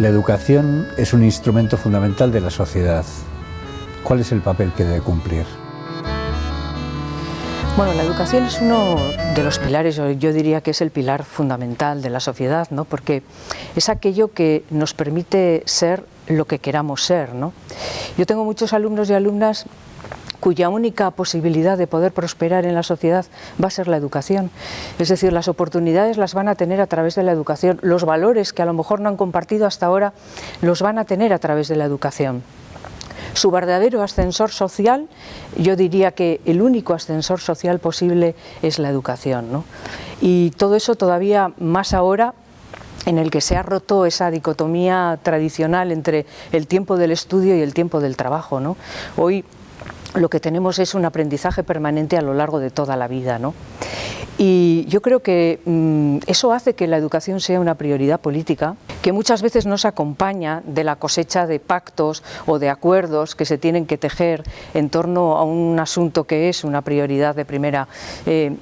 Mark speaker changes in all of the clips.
Speaker 1: La educación es un instrumento fundamental de la sociedad. ¿Cuál es el papel que debe cumplir?
Speaker 2: Bueno, la educación es uno de los pilares, yo diría que es el pilar fundamental de la sociedad, ¿no? porque es aquello que nos permite ser lo que queramos ser. ¿no? Yo tengo muchos alumnos y alumnas cuya única posibilidad de poder prosperar en la sociedad va a ser la educación. Es decir, las oportunidades las van a tener a través de la educación, los valores que a lo mejor no han compartido hasta ahora los van a tener a través de la educación. Su verdadero ascensor social, yo diría que el único ascensor social posible es la educación. ¿no? Y todo eso todavía más ahora en el que se ha roto esa dicotomía tradicional entre el tiempo del estudio y el tiempo del trabajo. ¿no? Hoy lo que tenemos es un aprendizaje permanente a lo largo de toda la vida. ¿no? Y yo creo que mm, eso hace que la educación sea una prioridad política, que muchas veces no se acompaña de la cosecha de pactos o de acuerdos que se tienen que tejer en torno a un asunto que es una prioridad de primera eh,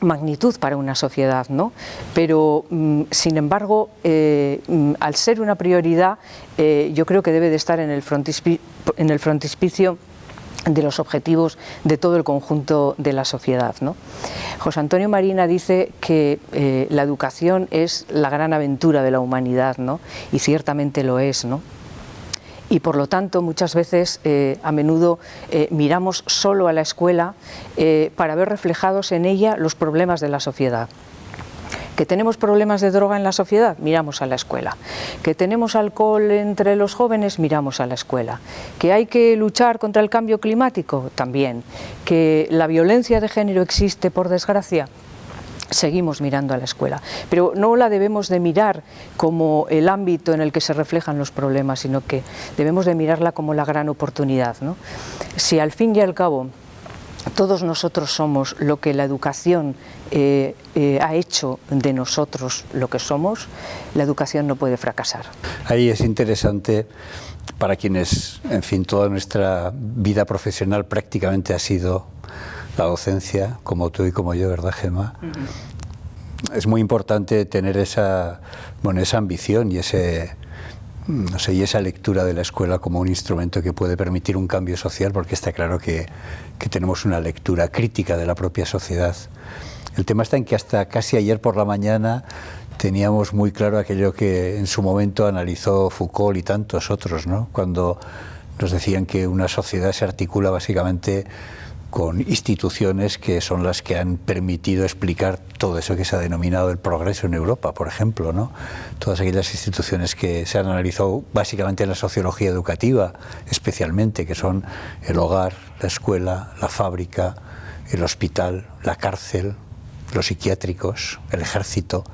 Speaker 2: magnitud para una sociedad, ¿no? pero mm, sin embargo, eh, mm, al ser una prioridad, eh, yo creo que debe de estar en el, en el frontispicio de los objetivos de todo el conjunto de la sociedad. ¿no? José Antonio Marina dice que eh, la educación es la gran aventura de la humanidad, ¿no? y ciertamente lo es. ¿no? y por lo tanto muchas veces eh, a menudo eh, miramos solo a la escuela para ver reflejados en ella los problemas de la sociedad. ¿Que tenemos problemas de droga en la sociedad? Miramos a la escuela. ¿Que tenemos alcohol entre los jóvenes? Miramos a la escuela. ¿Que hay que luchar contra el cambio climático? También. ¿Que la violencia de género existe por desgracia? seguimos mirando a la escuela, pero no la debemos de mirar como el ámbito en el que se reflejan los problemas, sino que debemos de mirarla como la gran oportunidad. Si al fin y al cabo todos nosotros somos lo que la educación eh, eh, ha hecho de nosotros lo que somos, la educación no puede fracasar.
Speaker 1: Ahí es interesante para quienes, en fin, toda nuestra vida profesional prácticamente ha sido la docencia, como tú y como yo, ¿verdad, Gemma? Es muy importante tener esa, bueno, esa ambición y ese no sé, y esa lectura de la escuela como un instrumento que puede permitir un cambio social, porque está claro que, que, tenemos una lectura crítica de la propia sociedad. El tema está en que hasta casi ayer por la mañana teníamos muy claro aquello que en su momento analizó Foucault y tantos otros, ¿no? cuando nos decían que una sociedad se articula básicamente con instituciones que son las que han permitido explicar todo eso que se ha denominado el progreso en Europa, por ejemplo, ¿no? Todas aquellas instituciones que se han analizado básicamente en la sociología educativa, especialmente, que son el hogar, la escuela, la fábrica, el hospital, la cárcel, los psiquiátricos, el ejército.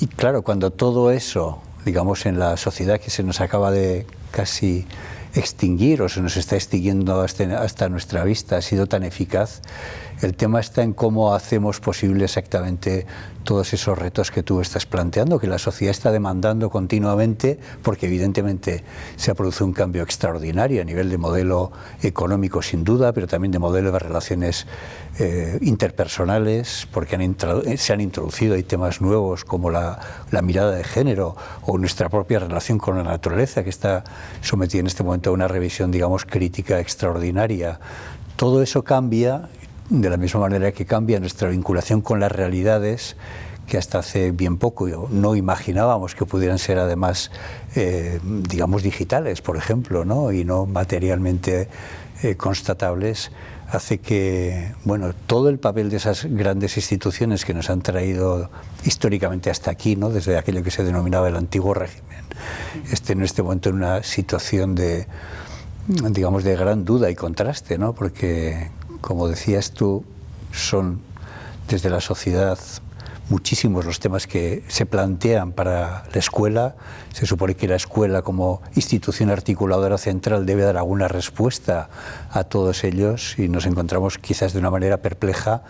Speaker 1: Y claro, cuando todo eso, digamos, en la sociedad que se nos acaba de casi extinguir o se nos está extinguiendo hasta, nuestra vista ha sido tan eficaz, el tema está en cómo hacemos posible exactamente todos esos retos que tú estás planteando, que la sociedad está demandando continuamente, porque evidentemente se ha producido un cambio extraordinario a nivel de modelo económico sin duda, pero también de modelo de relaciones eh, interpersonales, porque se han introducido hay temas nuevos como la, la mirada de género o nuestra propia relación con la naturaleza, que está sometida en este momento a una revisión, digamos, crítica extraordinaria. Todo eso cambia de la misma manera que cambia nuestra vinculación con las realidades que hasta hace bien poco no imaginábamos que pudieran ser además, eh, digamos, digitales, por ejemplo, ¿no? y no materialmente eh, constatables, hace que, bueno, todo el papel de esas grandes instituciones que nos han traído históricamente hasta aquí, ¿no? desde aquello que se denominaba el antiguo régimen, esté en este momento en una situación de, digamos, de gran duda y contraste, ¿no? porque como decías tú, son desde la sociedad muchísimos los temas que se plantean para la escuela. Se supone que la escuela como institución articuladora central debe dar alguna respuesta a todos ellos y nos encontramos quizás de una manera perpleja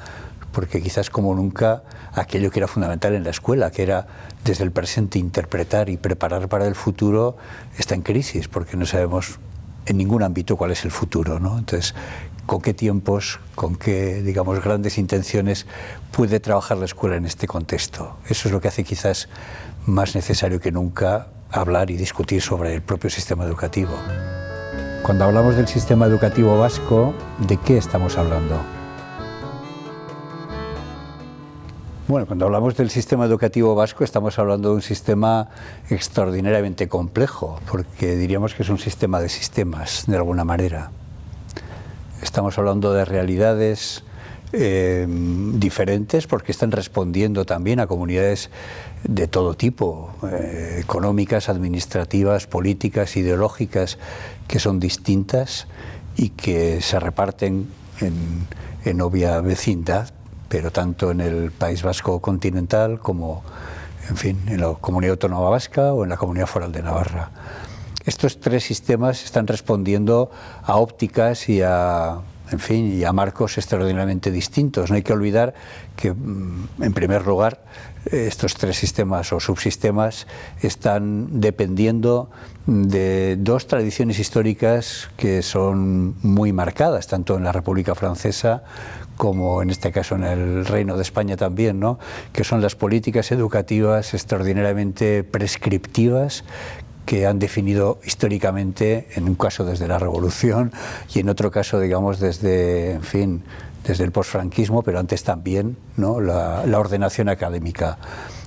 Speaker 1: porque quizás como nunca aquello que era fundamental en la escuela, que era desde el presente interpretar y preparar para el futuro, está en crisis porque no sabemos en ningún ámbito cuál es el futuro. ¿no? Entonces, con qué tiempos, con qué, digamos, grandes intenciones puede trabajar la escuela en este contexto. Eso es lo que hace quizás más necesario que nunca hablar y discutir sobre el propio sistema educativo. Cuando hablamos del sistema educativo vasco, ¿de qué estamos hablando? Bueno, cuando hablamos del sistema educativo vasco estamos hablando de un sistema extraordinariamente complejo, porque diríamos que es un sistema de sistemas, de alguna manera. Estamos hablando de realidades eh, diferentes porque están respondiendo también a comunidades de todo tipo, eh, económicas, administrativas, políticas, ideológicas, que son distintas y que se reparten en, en obvia vecindad, pero tanto en el País Vasco continental como en fin, en la Comunidad Autónoma Vasca o en la Comunidad Foral de Navarra. Estos tres sistemas están respondiendo a ópticas y a, en fin, y a marcos extraordinariamente distintos. No hay que olvidar que, mm, en primer lugar, estos tres sistemas o subsistemas están dependiendo de dos tradiciones históricas que son muy marcadas, tanto en la República Francesa como en este caso en el Reino de España también, ¿no? que son las políticas educativas extraordinariamente prescriptivas que han definido históricamente, en un caso desde la Revolución y en otro caso, digamos, desde, en fin, desde el posfranquismo, pero antes también ¿no? la, ordenación académica.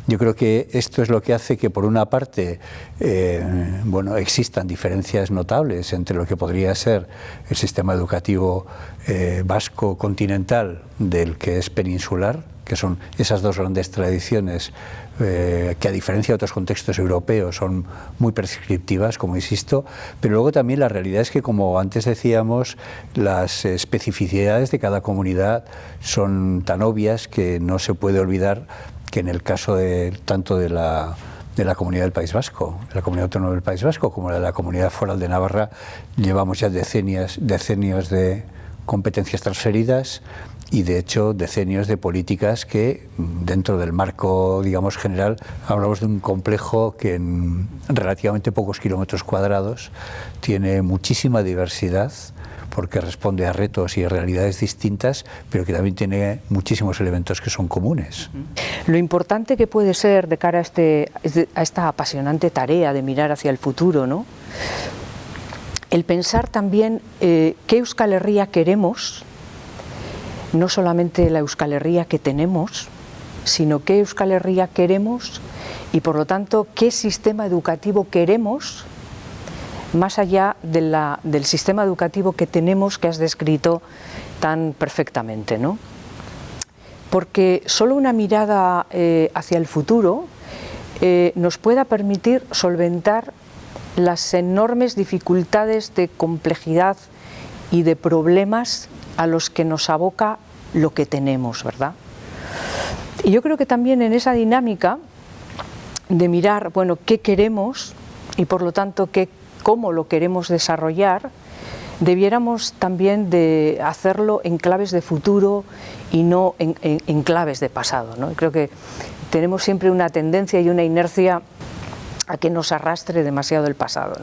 Speaker 1: Yo creo que esto es lo que hace que, por una parte, eh, bueno, existan diferencias notables entre lo que podría ser el sistema educativo eh, vasco continental del que es peninsular, que son esas dos grandes tradiciones eh, que a diferencia de otros contextos europeos son muy prescriptivas, como insisto, pero luego también la realidad es que, como antes decíamos, las especificidades de cada comunidad son tan obvias que no se puede olvidar que en el caso de, tanto de la de la Comunidad del País Vasco, la Comunidad Autónoma del País Vasco, como de la Comunidad Foral de Navarra, llevamos ya decenios, decenios de competencias transferidas y de hecho decenios de políticas que dentro del marco digamos general hablamos de un complejo que en relativamente pocos kilómetros cuadrados tiene muchísima diversidad porque responde a retos y a realidades distintas, pero que también tiene muchísimos elementos que son comunes.
Speaker 2: Lo importante que puede ser de cara a, este, a esta apasionante tarea de mirar hacia el futuro, ¿no? el pensar también eh, qué Euskal Herria queremos no solamente la Euskal Herria que tenemos, sino qué Euskal Herria queremos y por lo tanto qué sistema educativo queremos más allá del sistema educativo que tenemos que has descrito tan perfectamente. ¿no? Porque solo una mirada eh, hacia el futuro eh, nos pueda permitir solventar las enormes dificultades de complejidad y de problemas a los que nos aboca lo que tenemos, ¿verdad? Y yo creo que también en esa dinámica de mirar, bueno, qué queremos y por lo tanto qué, cómo lo queremos desarrollar, debiéramos también de hacerlo en claves de futuro y no en, claves de pasado. ¿no? Creo que tenemos siempre una tendencia y una inercia a que nos arrastre demasiado el pasado.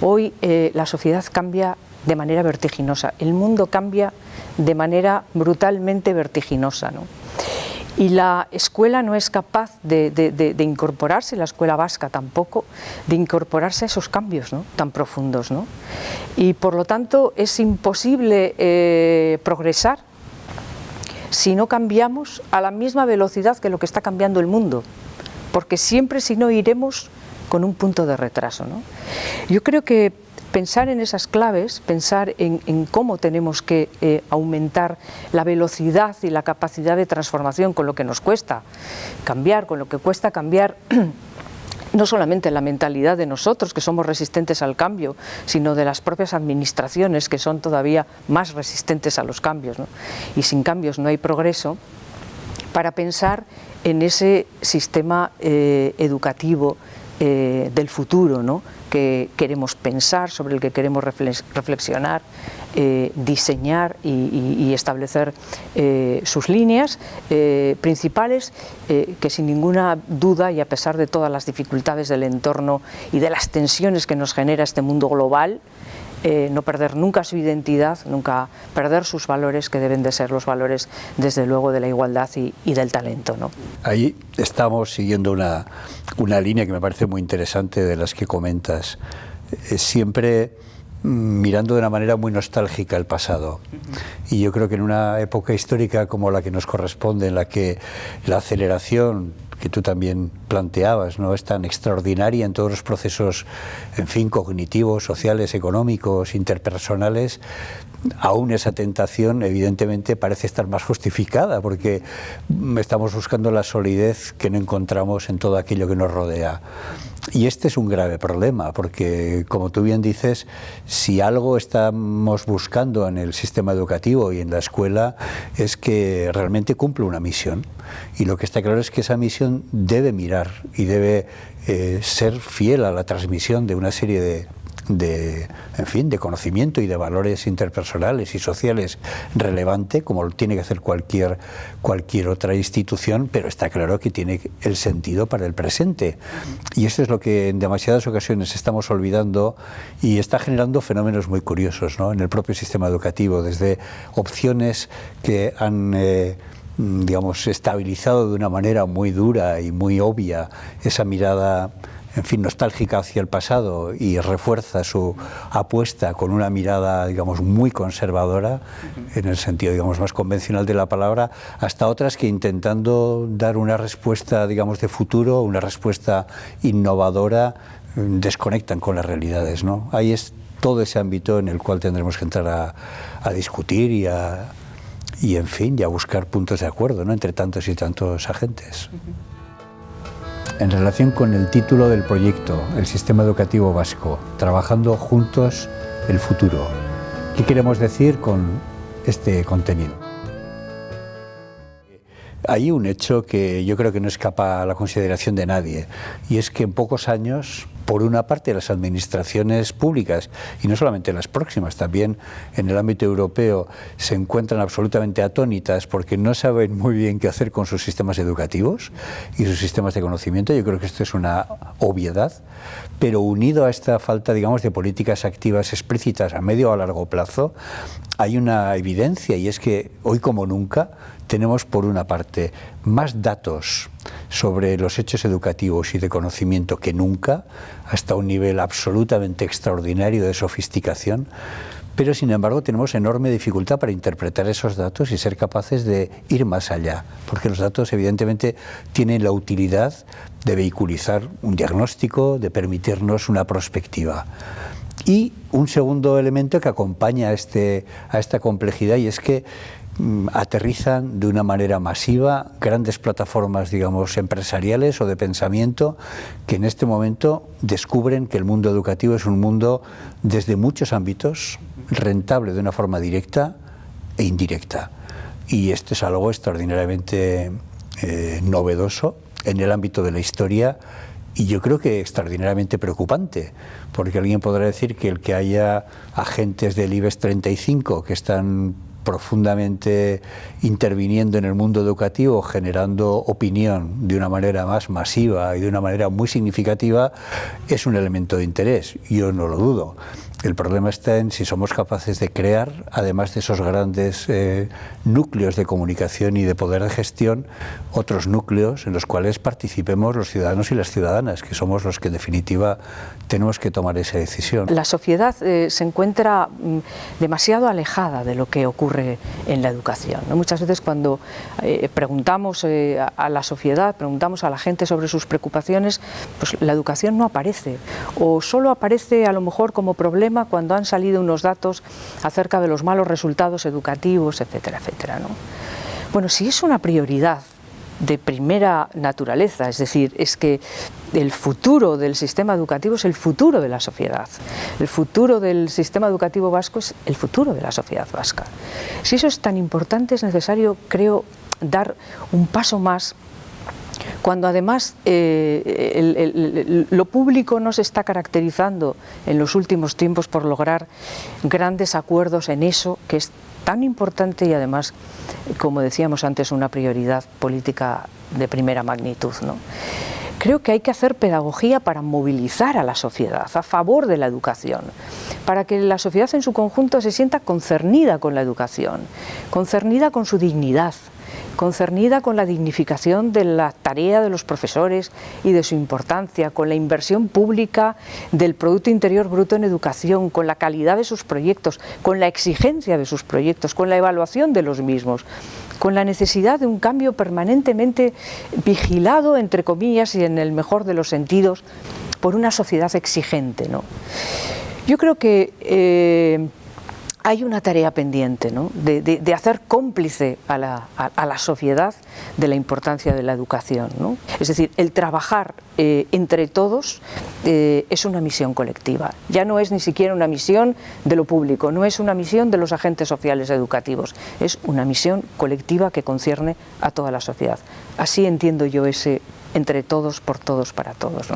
Speaker 2: Hoy eh, la sociedad cambia de manera vertiginosa. El mundo cambia de manera brutalmente vertiginosa. ¿no? Y la escuela no es capaz de, incorporarse, la escuela vasca tampoco, de incorporarse a esos cambios ¿no? tan profundos. ¿no? Y por lo tanto es imposible eh, progresar si no cambiamos a la misma velocidad que lo que está cambiando el mundo, porque siempre si no iremos con un punto de retraso. ¿no? Yo creo que pensar en esas claves, pensar en, cómo tenemos que eh, aumentar la velocidad y la capacidad de transformación con lo que nos cuesta cambiar, con lo que cuesta cambiar no solamente la mentalidad de nosotros, que somos resistentes al cambio, sino de las propias administraciones, que son todavía más resistentes a los cambios. Y sin cambios no hay progreso, para pensar en ese sistema eh, educativo eh, del futuro, ¿no? que queremos pensar, sobre el que queremos reflexionar, eh, diseñar y, establecer eh, sus líneas principales, que sin ninguna duda y a pesar de todas las dificultades del entorno y de las tensiones que nos genera este mundo global, eh, no perder nunca su identidad, nunca perder sus valores, que deben de ser los valores, desde luego, de la igualdad y, del talento. ¿no?
Speaker 1: Ahí estamos siguiendo una, una línea que me parece muy interesante de las que comentas. siempre mirando de una manera muy nostálgica el pasado. Y yo creo que en una época histórica como la que nos corresponde, en la que la aceleración que tú también planteabas, ¿no? es tan extraordinaria en todos los procesos, en fin, cognitivos, sociales, económicos, interpersonales, aún esa tentación evidentemente parece estar más justificada porque estamos buscando la solidez que no encontramos en todo aquello que nos rodea. Y este es un grave problema, porque como tú bien dices, si algo estamos buscando en el sistema educativo y en la escuela es que realmente cumple una misión. Y lo que está claro es que esa misión debe mirar y debe eh, ser fiel a la transmisión de una serie de, de, en fin, de conocimiento y de valores interpersonales y sociales relevante, como lo tiene que hacer cualquier, cualquier otra institución, pero está claro que tiene el sentido para el presente. Y eso es lo que en demasiadas ocasiones estamos olvidando y está generando fenómenos muy curiosos ¿no? en el propio sistema educativo, desde opciones que han... Eh, digamos, estabilizado de una manera muy dura y muy obvia esa mirada en fin, nostálgica hacia el pasado y refuerza su apuesta con una mirada, digamos, muy conservadora, en el sentido, digamos, más convencional de la palabra, hasta otras que intentando dar una respuesta, digamos, de futuro, una respuesta innovadora, desconectan con las realidades, ¿no? Ahí es todo ese ámbito en el cual tendremos que entrar a, discutir y a, y, en fin, y a buscar puntos de acuerdo, ¿no? Entre tantos y tantos agentes en relación con el título del proyecto, el Sistema Educativo Vasco, Trabajando Juntos el Futuro. ¿Qué queremos decir con este contenido? Hay un hecho que yo creo que no escapa a la consideración de nadie, y es que en pocos años por una parte las administraciones públicas y no solamente las próximas, también en el ámbito europeo se encuentran absolutamente atónitas porque no saben muy bien qué hacer con sus sistemas educativos y sus sistemas de conocimiento. Yo creo que esto es una obviedad, pero unido a esta falta, digamos, de políticas activas explícitas a medio o a largo plazo, hay una evidencia y es que hoy como nunca tenemos por una parte más datos sobre los hechos educativos y de conocimiento que nunca, hasta un nivel absolutamente extraordinario de sofisticación, pero sin embargo tenemos enorme dificultad para interpretar esos datos y ser capaces de ir más allá, porque los datos evidentemente tienen la utilidad de vehiculizar un diagnóstico, de permitirnos una perspectiva. Y un segundo elemento que acompaña a, este, a esta complejidad y es que aterrizan de una manera masiva grandes plataformas, digamos, empresariales o de pensamiento que en este momento descubren que el mundo educativo es un mundo desde muchos ámbitos rentable de una forma directa e indirecta. Y esto es algo extraordinariamente eh, novedoso en el ámbito de la historia y yo creo que extraordinariamente preocupante, porque alguien podrá decir que el que haya agentes del IBEX 35 que están profundamente interviniendo en el mundo educativo, generando opinión de una manera más masiva y de una manera muy significativa, es un elemento de interés. Yo no lo dudo. El problema está en si somos capaces de crear, además de esos grandes eh, núcleos de comunicación y de poder de gestión, otros núcleos en los cuales participemos los ciudadanos y las ciudadanas, que somos los que en definitiva tenemos que tomar esa decisión.
Speaker 2: La sociedad eh, se encuentra mm, demasiado alejada de lo que ocurre en la educación. Muchas veces cuando eh, preguntamos a la sociedad, preguntamos a la gente sobre sus preocupaciones, pues la educación no aparece o solo aparece a lo mejor como cuando han salido unos datos acerca de los malos resultados educativos, etcétera, etcétera. ¿no? Bueno, si es una prioridad de primera naturaleza, es decir, es que el futuro del sistema educativo es el futuro de la sociedad. El futuro del sistema educativo vasco es el futuro de la sociedad vasca. Si eso es tan importante, es necesario, creo, dar un paso más cuando además eh, lo público no se está caracterizando en los últimos tiempos por lograr grandes acuerdos en eso que es tan importante y además, como decíamos antes, una prioridad política de primera magnitud. ¿no? Creo que hay que hacer pedagogía para movilizar a la sociedad a favor de la educación, para que la sociedad en su conjunto se sienta concernida con la educación, concernida con su dignidad, concernida con la dignificación de la tarea de los profesores y de su importancia, con la inversión pública del Producto Interior Bruto en educación, con la calidad de sus proyectos, con la exigencia de sus proyectos, con la evaluación de los mismos, con la necesidad de un cambio permanentemente vigilado, entre comillas, y en el mejor de los sentidos, por una sociedad exigente. ¿no? Yo creo que eh, hay una tarea pendiente de, hacer cómplice a la, sociedad de la importancia de la educación. Es decir, el trabajar eh, entre todos eh, es una misión colectiva. Ya no es ni siquiera una misión de lo público, no es una misión de los agentes sociales educativos, es una misión colectiva que concierne a toda la sociedad. Así entiendo yo ese entre todos, por todos, para todos.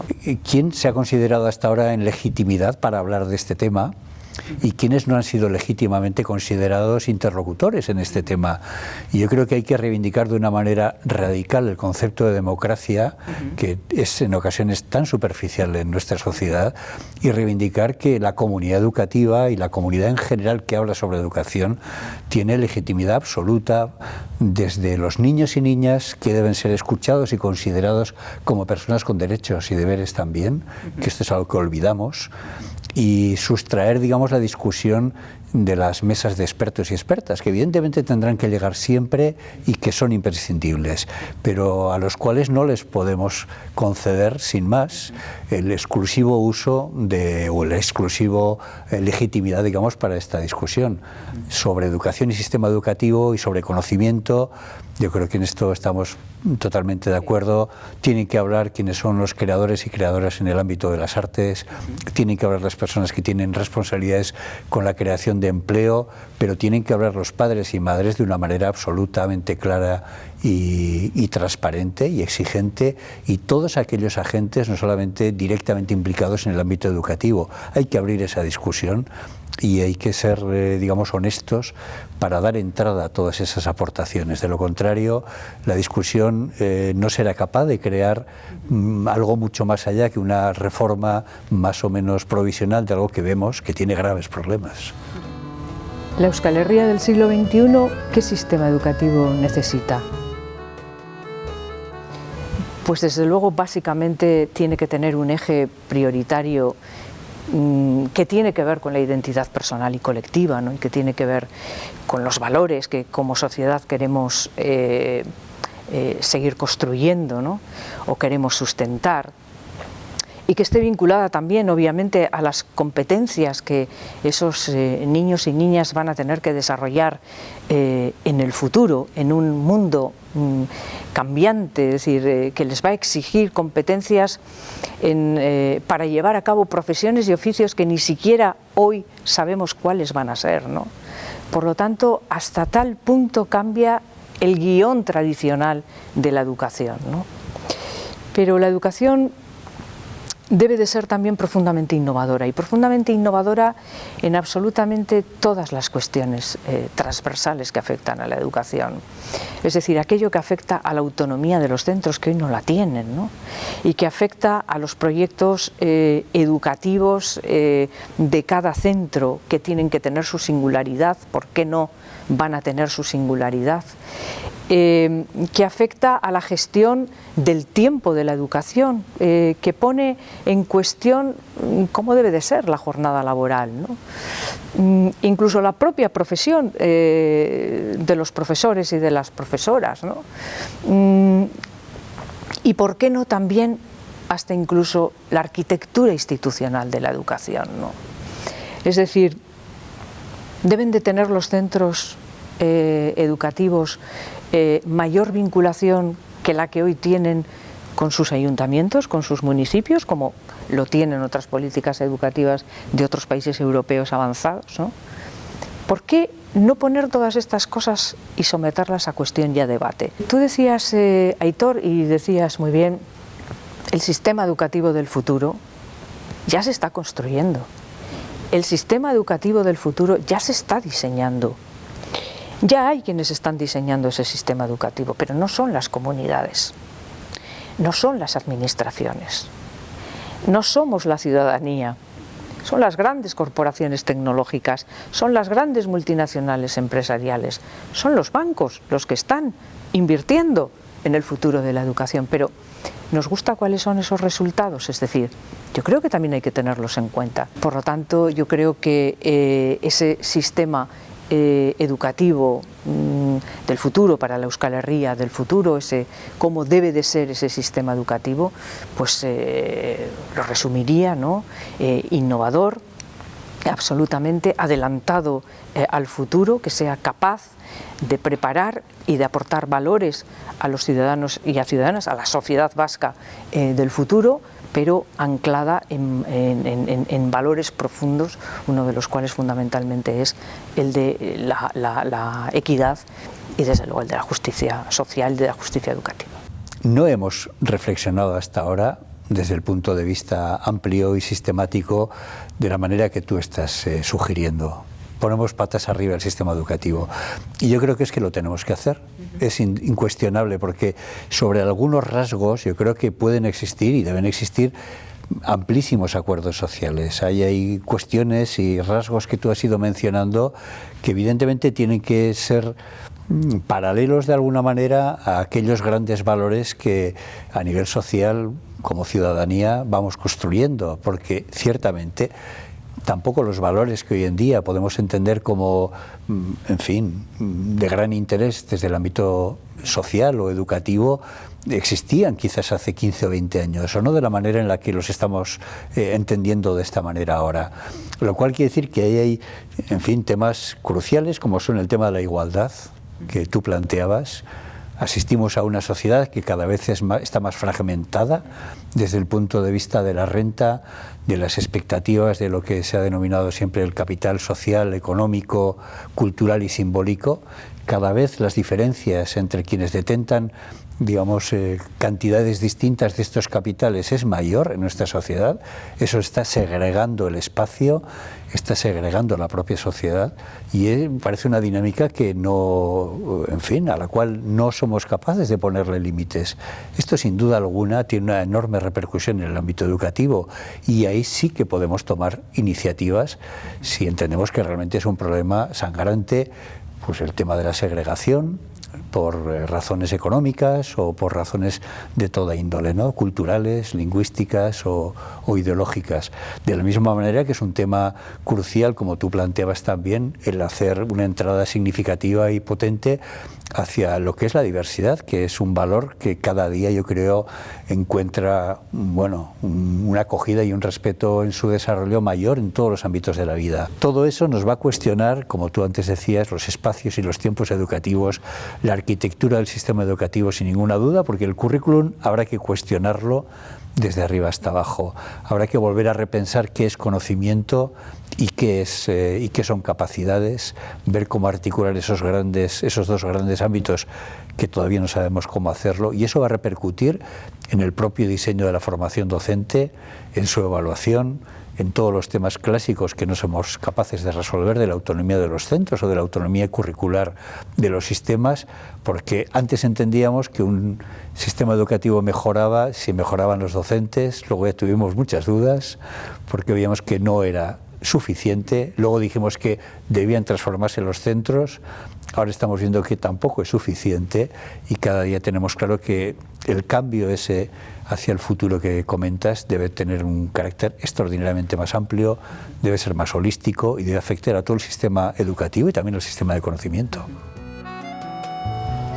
Speaker 1: ¿Quién se ha considerado hasta ahora en legitimidad para hablar de este tema? Y quienes no han sido legítimamente considerados interlocutores en este tema. Y yo creo que hay que reivindicar de una manera radical el concepto de democracia, que es en ocasiones tan superficial en nuestra sociedad, y reivindicar que la comunidad educativa y la comunidad en general que habla sobre educación tiene legitimidad absoluta desde los niños y niñas que deben ser escuchados y considerados como personas con derechos y deberes también, que esto es algo que olvidamos, y sustraer, digamos, la discusión de las mesas de expertos y expertas, que evidentemente tendrán que llegar siempre y que son imprescindibles, pero a los cuales no les podemos conceder, sin más, el exclusivo uso de, o la exclusivo eh, legitimidad, digamos, para esta discusión sobre educación y sistema educativo y sobre conocimiento. Yo creo que en esto estamos totalmente de acuerdo. Tienen que hablar quienes son los creadores y creadoras en el ámbito de las artes, tienen que hablar las personas que tienen responsabilidades con la creación de empleo, pero tienen que hablar los padres y madres de una manera absolutamente clara y, transparente y exigente y todos aquellos agentes no solamente directamente implicados en el ámbito educativo. Hay que abrir esa discusión y hay que ser, eh, digamos, honestos para dar entrada a todas esas aportaciones. De lo contrario, la discusión eh, no será capaz de crear mm, algo mucho más allá que una reforma más o menos provisional de algo que vemos que tiene graves problemas.
Speaker 2: La Euskal Herria del siglo XXI, ¿qué sistema educativo necesita? Pues desde luego básicamente tiene que tener un eje prioritario mm, que tiene que ver con la identidad personal y colectiva ¿no? y que tiene que ver con los valores que como sociedad queremos eh, eh, seguir construyendo ¿no? o queremos sustentar y que esté vinculada también obviamente a las competencias que esos eh, niños y niñas van a tener que desarrollar eh, en el futuro, en un mundo mm, cambiante, es decir, eh, que les va a exigir competencias para llevar a cabo profesiones y oficios que ni siquiera hoy sabemos cuáles van a ser. ¿no? Por lo tanto, hasta tal punto cambia el guion tradicional de la educación. ¿no? Pero la educación debe de ser también profundamente innovadora y profundamente innovadora en absolutamente todas las cuestiones eh, transversales que afectan a la educación. Es decir, aquello que afecta a la autonomía de los centros que hoy no la tienen ¿no? y que afecta a los proyectos eh, educativos eh, de cada centro que tienen que tener su singularidad, ¿por qué no van a tener su singularidad? Eh, que afecta a la gestión del tiempo de la educación, eh, que pone en cuestión mm, cómo debe de ser la jornada laboral. Mm, incluso la propia profesión eh, de los profesores y de las profesoras. Mm, y por qué no también hasta incluso la arquitectura institucional de la educación. Es decir, deben de tener los centros educativos eh, mayor vinculación que la que hoy tienen con sus ayuntamientos, con sus municipios, como lo tienen otras políticas educativas de otros países europeos avanzados. ¿Por qué no poner todas estas cosas y someterlas a cuestión y a debate? Tú decías, eh, Aitor, y decías muy bien, el sistema educativo del futuro ya se está construyendo. El sistema educativo del futuro ya se está diseñando. Ya hay quienes están diseñando ese sistema educativo, pero no son las comunidades, no son las administraciones, no somos la ciudadanía, son las grandes corporaciones tecnológicas, son las grandes multinacionales empresariales, son los bancos los que están invirtiendo en el futuro de la educación. Pero ¿nos gusta cuáles son esos resultados? Es decir, yo creo que también hay que tenerlos en cuenta. Por lo tanto, yo creo que eh, ese sistema eh, educativo mm, del futuro para la Euskal Herria, del futuro, ese, cómo debe de ser ese sistema educativo, pues eh, lo resumiría, ¿no? innovador, absolutamente adelantado al futuro, que sea capaz de preparar y de aportar valores a los ciudadanos y a ciudadanas, a la sociedad vasca del futuro, pero anclada en, valores profundos, uno de los cuales fundamentalmente es el de la, equidad y desde luego el de la justicia social, de la justicia educativa.
Speaker 1: No hemos reflexionado hasta ahora desde el punto de vista amplio y sistemático de la manera que tú estás eh, sugiriendo ponemos patas arriba el sistema educativo. Y yo creo que es que lo tenemos que hacer. Es incuestionable porque sobre algunos rasgos yo creo que pueden existir y deben existir amplísimos acuerdos sociales. Hay, hay cuestiones y rasgos que tú has ido mencionando que evidentemente tienen que ser mm, paralelos de alguna manera a aquellos grandes valores que a nivel social como ciudadanía vamos construyendo, porque ciertamente tampoco los valores que hoy en día podemos entender como, mm, en fin, de gran interés desde el ámbito social o educativo, existían quizás hace 15 o 20 años, o no de la manera en la que los estamos eh, entendiendo de esta manera ahora. Lo cual quiere decir que hay, en fin, temas cruciales como son el tema de la igualdad, que tú planteabas, asistimos a una sociedad que cada vez está más fragmentada desde el punto de vista de la renta, de las expectativas de lo que se ha denominado siempre el capital social, económico, cultural y simbólico. Cada vez las diferencias entre quienes detentan digamos, eh, cantidades distintas de estos capitales es mayor en nuestra sociedad, eso está segregando el espacio, está segregando la propia sociedad y parece una dinámica que no, en fin, a la cual no somos capaces de ponerle límites. Esto sin duda alguna tiene una enorme repercusión en el ámbito educativo y ahí sí que podemos tomar iniciativas si entendemos que realmente es un problema sangrante pues el tema de la segregación, por eh, razones económicas o por razones de toda índole, ¿no? culturales, lingüísticas o, ideológicas. De la misma manera que es un tema crucial, como tú planteabas también, el hacer una entrada significativa y potente hacia lo que es la diversidad, que es un valor que cada día yo creo encuentra bueno, una acogida y un respeto en su desarrollo mayor en todos los ámbitos de la vida. Todo eso nos va a cuestionar, como tú antes decías, los espacios y los tiempos educativos, la arquitectura del sistema educativo sin ninguna duda, porque el currículum habrá que cuestionarlo desde arriba hasta abajo. Habrá que volver a repensar qué es conocimiento y qué, es, eh, y qué son capacidades, ver cómo articular esos, grandes, esos dos grandes ámbitos que todavía no sabemos cómo hacerlo y eso va a repercutir en el propio diseño de la formación docente, en su evaluación, en todos los temas clásicos que no somos capaces de resolver de la autonomía de los centros o de la autonomía curricular de los sistemas, porque antes entendíamos que un sistema educativo mejoraba si mejoraban los docentes, luego ya tuvimos muchas dudas, porque veíamos que no era suficiente, luego dijimos que debían transformarse los centros, ahora estamos viendo que tampoco es suficiente y cada día tenemos claro que el cambio ese hacia el futuro que comentas debe tener un carácter extraordinariamente más amplio, debe ser más holístico y debe afectar a todo el sistema educativo y también al sistema de conocimiento.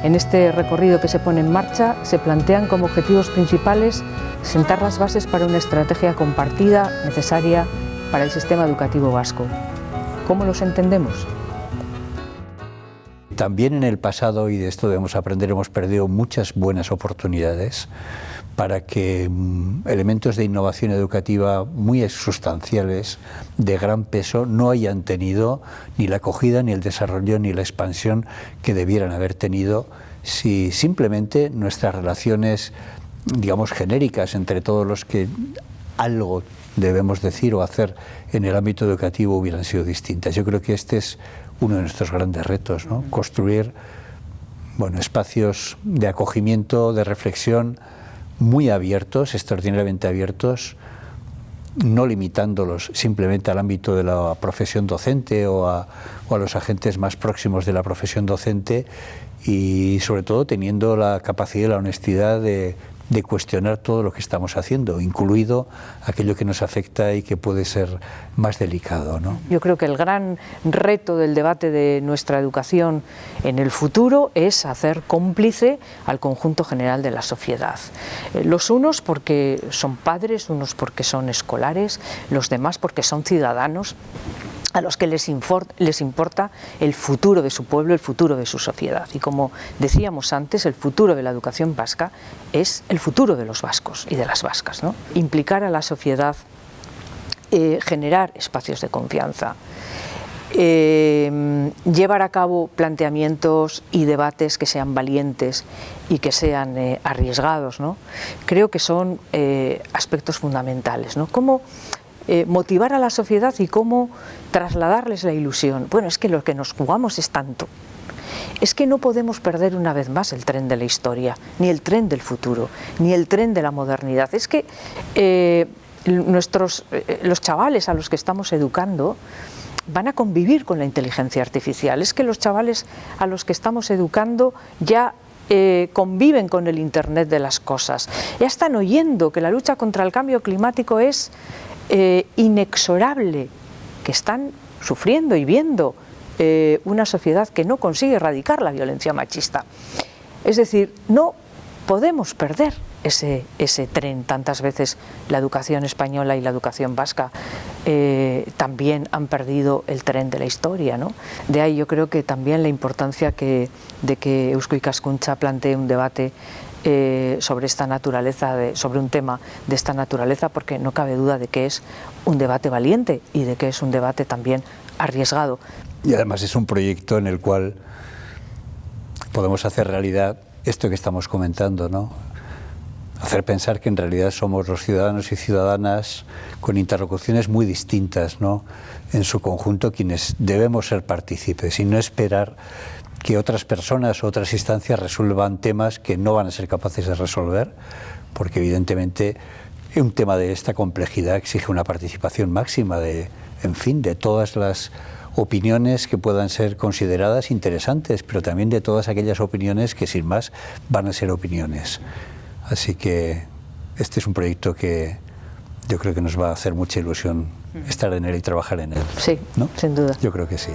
Speaker 2: En este recorrido que se pone en marcha se plantean como objetivos principales sentar las bases para una estrategia compartida necesaria para el sistema educativo vasco. ¿Cómo los entendemos?
Speaker 1: También en el pasado, y de esto debemos aprender, hemos perdido muchas buenas oportunidades para que mm, elementos de innovación educativa muy sustanciales, de gran peso, no hayan tenido ni la acogida, ni el desarrollo, ni la expansión que debieran haber tenido si simplemente nuestras relaciones, digamos, genéricas entre todos los que algo debemos decir o hacer en el ámbito educativo hubieran sido distintas. Yo creo que este es uno de nuestros grandes retos, ¿no? construir bueno, espacios de acogimiento, de reflexión, muy abiertos, extraordinariamente abiertos, no limitándolos simplemente al ámbito de la profesión docente o a, o a los agentes más próximos de la profesión docente y sobre todo teniendo la capacidad y la honestidad de, de cuestionar todo lo que estamos haciendo, incluido aquello que nos afecta y que puede ser más delicado. ¿no?
Speaker 2: Yo creo que el gran reto del debate de nuestra educación en el futuro es hacer cómplice al conjunto general de la sociedad. Eh, los unos porque son padres, unos porque son escolares, los demás porque son ciudadanos a los que les, importa el futuro de su pueblo, el futuro de su sociedad. Y como decíamos antes, el futuro de la educación vasca es el futuro de los vascos y de las vascas. ¿no? Implicar a la sociedad, eh, generar espacios de confianza, eh, llevar a cabo planteamientos y debates que sean valientes y que sean eh, arriesgados, ¿no? creo que son aspectos fundamentales. ¿no? ¿Cómo, eh, motivar a la sociedad y cómo trasladarles la ilusión. Bueno, es que lo que nos jugamos es tanto. Es que no podemos perder una vez más el tren de la historia, ni el tren del futuro, ni el tren de la modernidad. Es que eh, nuestros, eh, los chavales a los que estamos educando van a convivir con la inteligencia artificial. Es que los chavales a los que estamos educando ya conviven con el Internet de las cosas. Ya están oyendo que la lucha contra el cambio climático es eh, inexorable que están sufriendo y viendo eh, una sociedad que no consigue erradicar la violencia machista. Es decir, no podemos perder ese, tren. Tantas veces la educación española y la educación vasca eh, también han perdido el tren de la historia. ¿no? De ahí yo creo que también la importancia de que Eusko Cascuncha plantee un debate eh, sobre esta naturaleza, sobre un tema de esta naturaleza, porque no cabe duda de que es un debate valiente y de que es un debate también arriesgado.
Speaker 1: Y además es un proyecto en el cual podemos hacer realidad esto que estamos comentando, ¿no? Hacer pensar que en realidad somos los ciudadanos y ciudadanas con interlocuciones muy distintas, ¿no? En su conjunto quienes debemos ser partícipes y no esperar que otras personas o otras instancias resuelvan temas que no van a ser capaces de resolver, porque evidentemente un tema de esta complejidad exige una participación máxima de, en fin, de todas las opiniones que puedan ser consideradas interesantes, pero también de todas aquellas opiniones que sin más van a ser opiniones. Así que este es un proyecto que yo creo que nos va a hacer mucha ilusión estar en él y trabajar en él.
Speaker 2: Sí, ¿no? sin duda.
Speaker 1: Yo creo que sí.